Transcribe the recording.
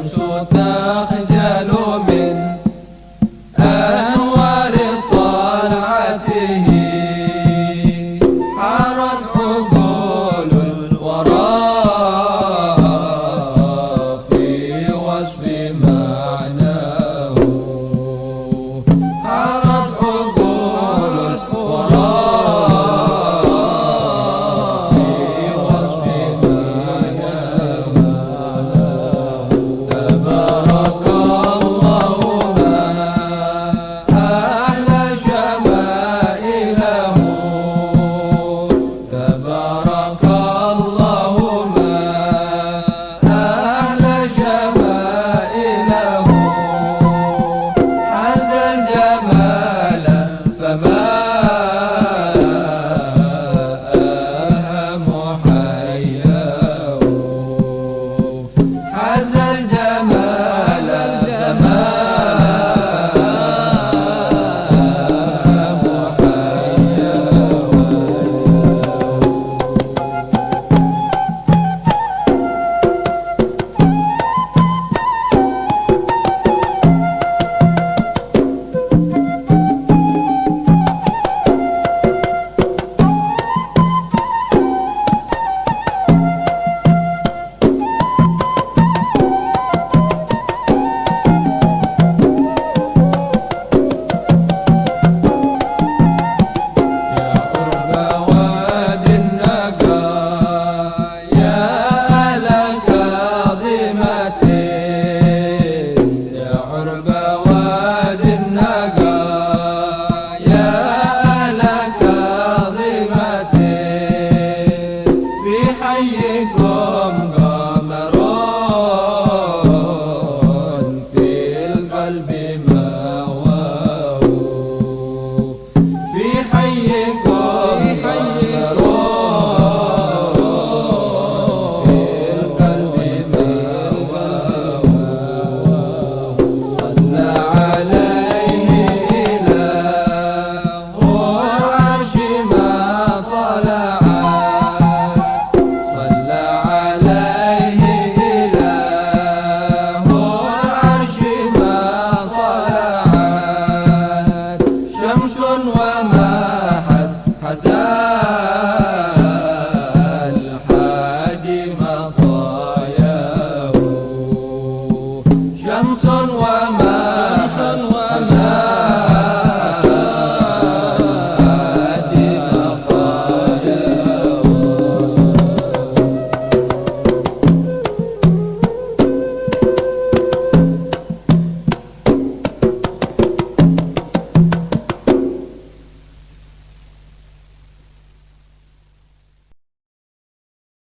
estamos عليكم قمر في القلب ماواه في حيكم